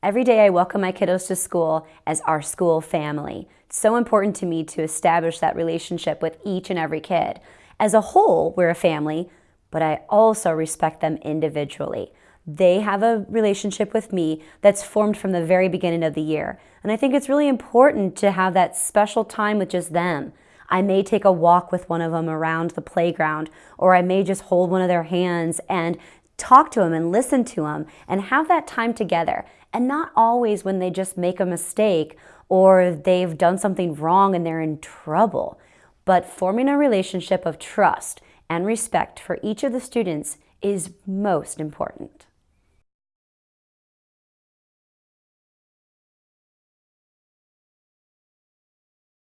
Every day I welcome my kiddos to school as our school family. It's so important to me to establish that relationship with each and every kid. As a whole, we're a family, but I also respect them individually. They have a relationship with me that's formed from the very beginning of the year. And I think it's really important to have that special time with just them. I may take a walk with one of them around the playground, or I may just hold one of their hands and talk to them and listen to them and have that time together. And not always when they just make a mistake or they've done something wrong and they're in trouble, but forming a relationship of trust and respect for each of the students is most important.